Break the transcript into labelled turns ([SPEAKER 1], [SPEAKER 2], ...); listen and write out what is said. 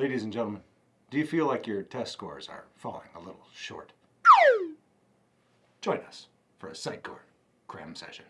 [SPEAKER 1] Ladies and gentlemen, do you feel like your test scores are falling a little short? Join us for a Psychcore cram session.